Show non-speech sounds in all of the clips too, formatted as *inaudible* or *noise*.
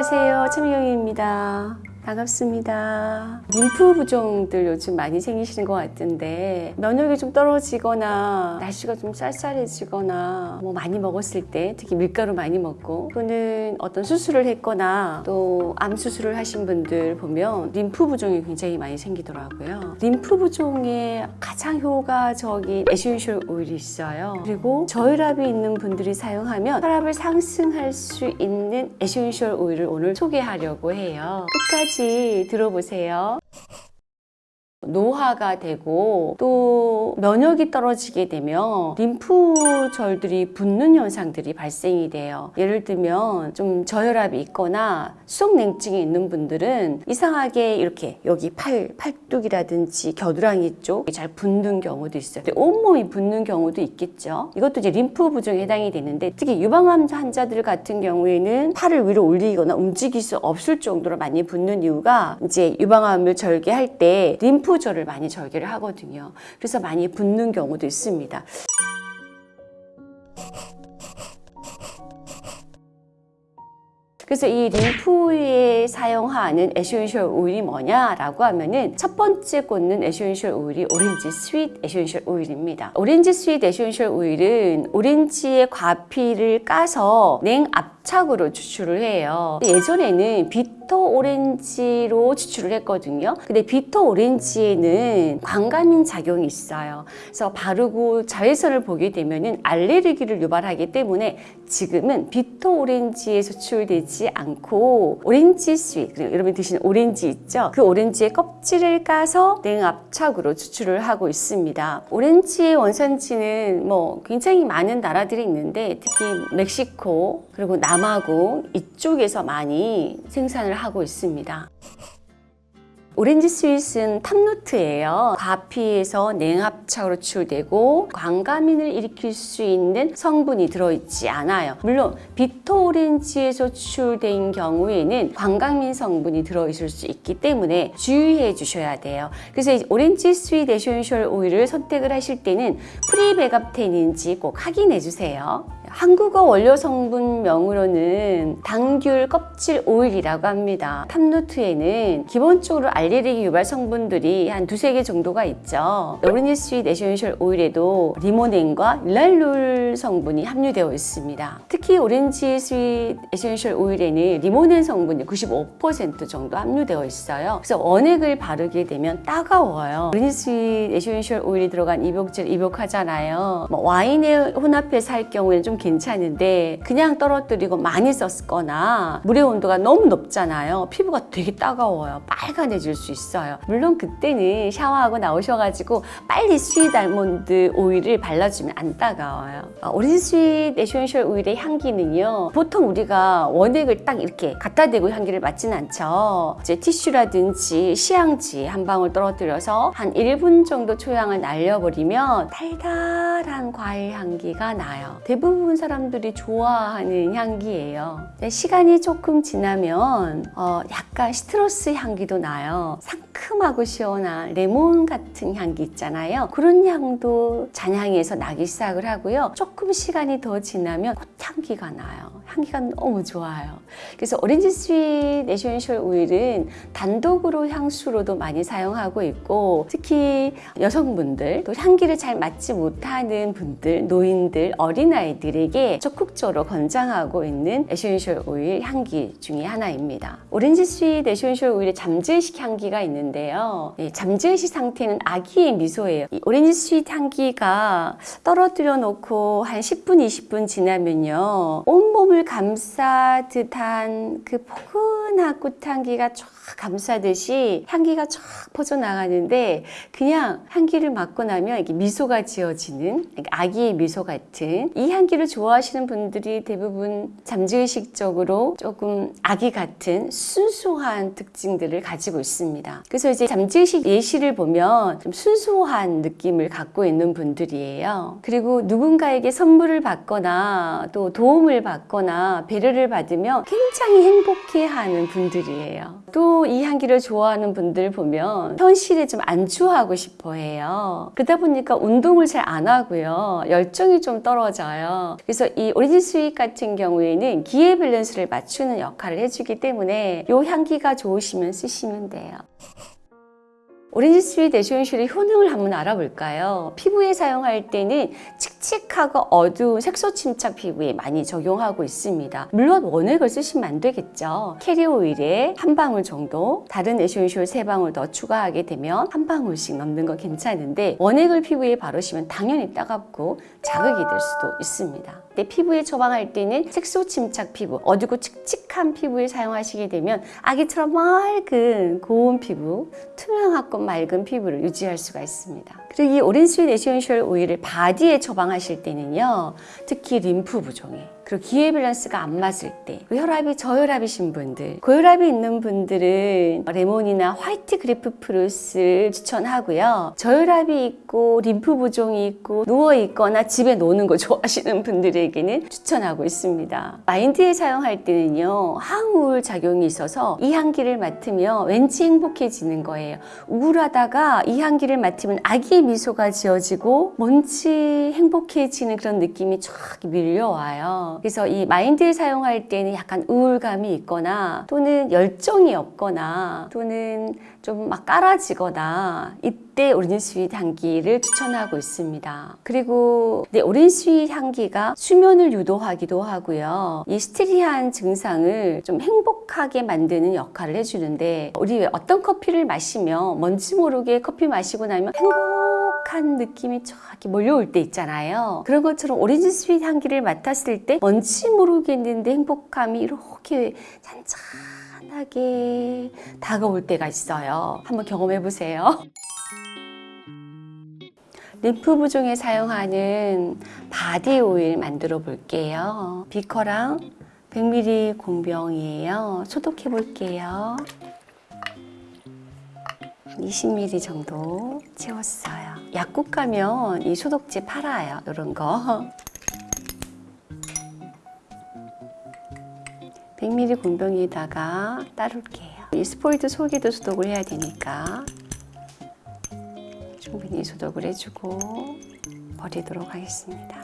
안녕하세요. 최미경입니다. 반갑습니다. 림프 부종들 요즘 많이 생기시는 것 같은데 면역이 좀 떨어지거나 날씨가 좀 쌀쌀해지거나 뭐 많이 먹었을 때 특히 밀가루 많이 먹고 또는 어떤 수술을 했거나 또 암 수술을 하신 분들 보면 림프 부종이 굉장히 많이 생기더라고요. 림프 부종에 가장 효과적인 essential oil이 있어요. 그리고 저혈압이 있는 분들이 사용하면 혈압을 상승할 수 있는 essential oil을 오늘 소개하려고 해요. 끝까지 들어보세요. 노화가 되고 또 면역이 떨어지게 되면 림프절들이 붓는 현상들이 발생이 돼요. 예를 들면 좀 저혈압이 있거나 수족냉증이 있는 분들은 이상하게 이렇게 여기 팔, 팔뚝이라든지 겨드랑이 쪽이 잘 붓는 경우도 있어요. 온몸이 붓는 경우도 있겠죠. 이것도 이제 림프 부종에 해당이 되는데 특히 유방암 환자들 같은 경우에는 팔을 위로 올리거나 움직일 수 없을 정도로 많이 붓는 이유가 이제 유방암을 절개할 때 림프 절을 많이 절개를 하거든요. 그래서 많이 붓는 경우도 있습니다. 그래서 이 림프에 사용하는 essential oil이 뭐냐라고 하면은 첫 번째 꼽는 essential oil이 orange sweet essential oil입니다. orange sweet essential oil은 오렌지의 과피를 까서 냉압착으로 추출을 해요. 예전에는 bitter orange로 추출을 했거든요. 근데 bitter orange에는 광감민 작용이 있어요. 그래서 바르고 자외선을 보게 되면은 알레르기를 유발하기 때문에 지금은 bitter orange에 추출되지 않고 orange sweet 그리고 여러분 드시는 오렌지 있죠? 그 오렌지의 껍질을 까서 냉압착으로 추출을 하고 있습니다. 오렌지의 원산지는 뭐 굉장히 많은 나라들이 있는데 특히 멕시코 그리고 남아공 이쪽에서 많이 생산을 하고 있습니다. orange sweet은 top note예요. 과피에서 냉압착으로 추출되고 광감민을 일으킬 수 있는 성분이 들어있지 않아요. 물론 bitter orange에서 추출된 경우에는 광감민 성분이 들어있을 수 있기 때문에 주의해 주셔야 돼요. 그래서 오렌지 스윗 에센셜 오일을 선택을 하실 때는 free bergapten인지 꼭 확인해 주세요. 한국어 원료 성분명으로는 당귤 껍질 오일이라고 합니다. top note에는 기본적으로 알레르기 유발 성분들이 한 두세 개 정도가 있죠. 스윗 에센셜 오일에도 리모넨과 리날룰 성분이 함유되어 있습니다. 특히 orange sweet essential oil에는 리모넨 성분이 95% 정도 함유되어 있어요. 그래서 원액을 바르게 되면 따가워요. 오렌지 스윗 에센셜 오일이 들어간 입욕제를 입욕하잖아요. 뭐 와인에 혼합해서 할 경우에는 좀 괜찮은데 그냥 떨어뜨리고 많이 썼거나 물의 온도가 너무 높잖아요. 피부가 되게 따가워요. 빨간해질 수 있어요. 물론 그때는 샤워하고 나오셔가지고 빨리 sweet almond oil을 발라주면 안 따가워요. 어, 오렌지 스윗 에센셜 오일의 향기는요. 보통 우리가 원액을 딱 이렇게 갖다 대고 향기를 맡진 않죠. 이제 티슈라든지 시향지 한 방울 떨어뜨려서 한 1분 정도 초향을 날려버리면 달달한 과일 향기가 나요. 대부분 사람들이 좋아하는 향기예요. 시간이 조금 지나면 어, 약간 citrus 향기도 나요. 상큼하고 시원한 레몬 같은 향기 있잖아요. 그런 향도 잔향에서 나기 시작을 하고요. 조금 시간이 더 지나면 꽃향기가 나요. 향기가 너무 좋아요. 그래서 orange sweet essential oil은 단독으로 향수로도 많이 사용하고 있고 특히 여성분들 또 향기를 잘 맡지 못하는 분들, 노인들, 어린아이들 에게 적극적으로 권장하고 있는 essential oil 향기 중에 하나입니다. 오렌지 스윗 에센셜 오일의 잠재의식 향기가 있는데요. 네, 잠재의식 상태는 아기의 미소예요. 이 orange sweet 향기가 떨어뜨려 놓고 한 10분, 20분 지나면요. 온몸을 감싸 듯한 그 포근 한 꽃향기가 쫙 감싸듯이 향기가 쫙 퍼져나가는데 그냥 향기를 맡고 나면 이게 미소가 지어지는 아기의 미소 같은 이 향기를 좋아하시는 분들이 대부분 잠재의식적으로 조금 아기 같은 순수한 특징들을 가지고 있습니다. 그 그래서 이제 잠재의식 예시를 보면 좀 순수한 느낌을 갖고 있는 분들이에요. 그리고 누군가에게 선물을 받거나 또 도움을 받거나 배려를 받으면 굉장히 행복해하는 분들이에요. 또 이 향기를 좋아하는 분들 보면 현실에 좀 안주하고 싶어 해요. 그러다 보니까 운동을 잘 안 하고요. 열정이 좀 떨어져요. 그래서 이 orange sweet 같은 경우에는 기의 밸런스를 맞추는 역할을 해주기 때문에 이 향기가 좋으시면 쓰시면 돼요. 오렌지 스윗 에센셜의 효능을 한번 알아볼까요? 피부에 사용할 때는 칙칙하고 어두운 색소 침착 피부에 많이 적용하고 있습니다. 물론 원액을 쓰시면 안 되겠죠. carrier oil에 한 방울 정도, 다른 essential 세 방울 더 추가하게 되면 한 방울씩 넣는 건 괜찮은데 원액을 피부에 바르시면 당연히 따갑고 자극이 될 수도 있습니다. 내 피부에 처방할 때는 색소 침착 피부, 어둡고 칙칙한 피부에 사용하시게 되면 아기처럼 맑은 고운 피부, 투명하고 맑은 피부를 유지할 수가 있습니다. 그리고 이 오렌지 essential 오일을 바디에 처방하실 때는요, 특히 림프 부종에 그리고 기혈 밸런스가 안 맞을 때 혈압이 저혈압이신 분들 고혈압이 있는 분들은 레몬이나 white grapefruit를 추천하고요. 저혈압이 있고 림프 부종이 있고 누워 있거나 집에 노는 거 *laughs* 좋아하시는 분들에게는 추천하고 있습니다. 마인드에 사용할 때는요 항우울 작용이 있어서 이 향기를 맡으면 왠지 행복해지는 거예요. 우울하다가 이 향기를 맡으면 아기의 미소가 지어지고 뭔지 행복해지는 그런 느낌이 쫙 밀려와요 그래서 이 마인드에 사용할 때는 약간 우울감이 있거나 또는 열정이 없거나 또는 좀 막 깔아지거나 이때 오렌지 sweet 향기를 추천하고 있습니다. 그리고 네, 오렌지 sweet 향기가 수면을 유도하기도 하고요. 이 스트레스한 증상을 좀 행복하게 만드는 역할을 해주는데 우리 왜 어떤 커피를 마시면 뭔지 모르게 커피 마시고 나면 행복 한 느낌이 쫙 이렇게 몰려올 때 있잖아요. 그런 것처럼 오렌지 sweet 향기를 맡았을 때 뭔지 모르겠는데 행복감이 이렇게 잔잔하게 다가올 때가 있어요. 한번 경험해 보세요. 림프 부종에 사용하는 바디 오일 만들어 볼게요. 비커랑 100ml 공병이에요. 소독해 볼게요. 20ml 정도 채웠어요. 약국 가면 이 소독제 팔아요. 이런 거. 100ml 공병에다가 따를게요. 이 스포이드 속에도 소독을 해야 되니까 충분히 소독을 해주고 버리도록 하겠습니다.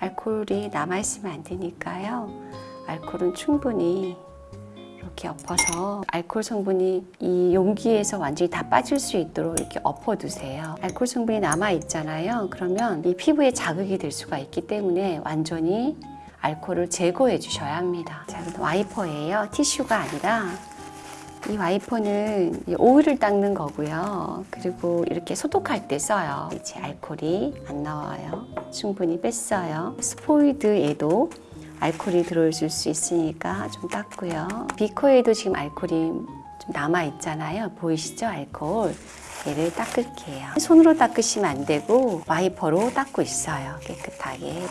알코올이 남아있으면 안 되니까요. 알코올은 충분히 이렇게 엎어서 알코올 성분이 이 용기에서 완전히 다 빠질 수 있도록 이렇게 엎어두세요. 알코올 성분이 남아 있잖아요. 그러면 이 피부에 자극이 될 수가 있기 때문에 완전히 알코올을 제거해 주셔야 합니다. 자, 와이퍼예요. 티슈가 아니라 이 와이퍼는 이 오일을 닦는 거고요. 그리고 이렇게 소독할 때 써요. 이제 알코올이 안 나와요. 충분히 뺐어요. 스포이드에도 알코올이 들어있을 수 있으니까 좀 닦고요. 비커에도 지금 알코올이 좀 남아 있잖아요. 보이시죠? 알코올. 얘를 닦을게요. 손으로 닦으시면 안 되고 와이퍼로 닦고 있어요. 깨끗하게.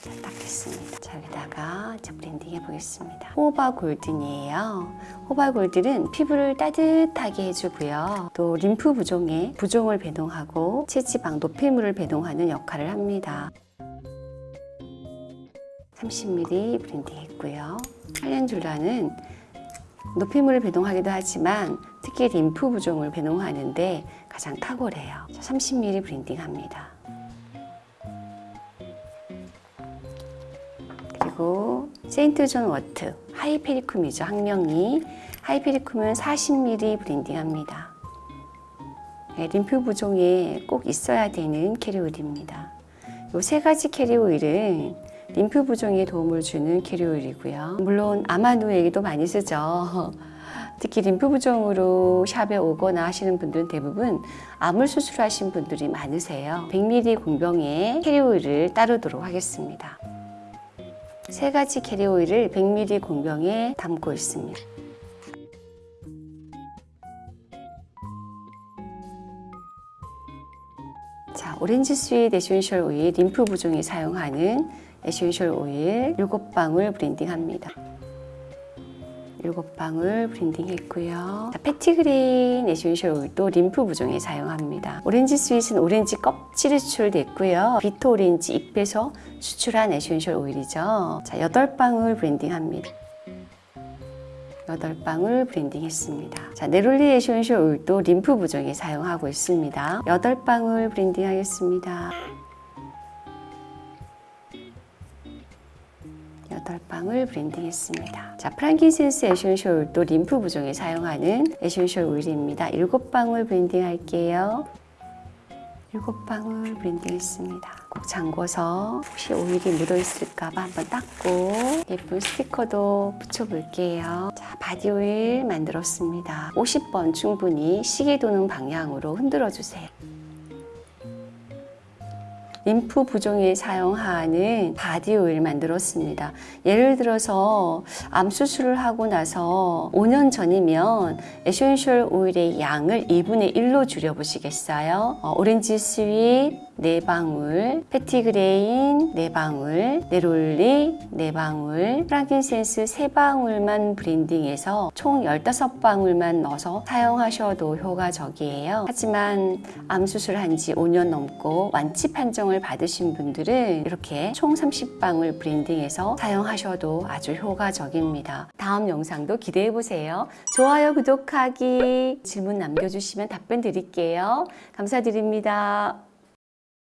자, 닦겠습니다. 자, 여기다가 이제 블렌딩 해보겠습니다. 호호바 golden이에요. 호호바 golden은 피부를 따뜻하게 해주고요. 또 림프 부종에 부종을 배독하고 체지방, 노폐물을 배독하는 역할을 합니다. 30ml 블렌딩 했고요. 칼렌줄라는 노폐물을 배독하기도 하지만 특히 림프 부종을 배독하는데 가장 탁월해요. 30ml 블렌딩 합니다. 그리고 St. John's wort Hypericum이죠 학명이 Hypericum은 40ml 블렌딩 합니다 네, 림프 부종에 꼭 있어야 되는 캐리오일입니다 이 세 가지 캐리오일은 림프 부종에 도움을 주는 캐리오일이고요. 물론 암 환우에게도 많이 쓰죠. *laughs* 특히 림프 부종으로 샵에 오거나 하시는 분들은 대부분 암을 수술하신 분들이 많으세요. 100ml 공병에 캐리오일을 따르도록 하겠습니다. 세 가지 캐리 오일을 100ml 공병에 담고 있습니다. 자, 오렌지 sweet essential 오일 림프 부종에 사용하는 essential 오일 7방울 블렌딩합니다. 7방울 블렌딩 했고요. 자, petitgrain essential 오일도 림프 부종에 사용합니다. 오렌지 sweet은 오렌지 껍질이 추출됐고요. bitter 오렌지 잎에서 추출한 essential 오일이죠. 자, 8방울 블렌딩 합니다. 8방울 블렌딩 했습니다. 자, neroli essential 오일도 림프 부종에 사용하고 있습니다. 8방울 블렌딩 하겠습니다. 8방울 블렌딩 했습니다. 자, frankincense essential 오일도 림프 부종에 사용하는 essential 오일입니다. 7방울 블렌딩 할게요. 7방울 블렌딩 했습니다. 꼭 잠궈서 혹시 오일이 묻어 있을까봐 한번 닦고 예쁜 스티커도 붙여볼게요. 자, 바디 오일 만들었습니다. 50번 충분히 시계 도는 방향으로 흔들어 주세요. 림프 부종에 사용하는 바디 오일 만들었습니다. 예를 들어서 암 수술을 하고 나서 5년 전이면 essential 오일의 양을 2분의 1로 줄여 보시겠어요? 어, 오렌지 sweet 4방울, petitgrain 4방울, neroli 4방울, frankincense 3방울만 블렌딩해서 총 15방울만 넣어서 사용하셔도 효과적이에요. 하지만 암 수술한 지 5년 넘고 완치 판정을 받으신 분들은 이렇게 총 30방울 브랜딩해서 사용하셔도 아주 효과적입니다. 다음 영상도 기대해 보세요. 좋아요, 구독하기, 질문 남겨주시면 답변 드릴게요. 감사드립니다.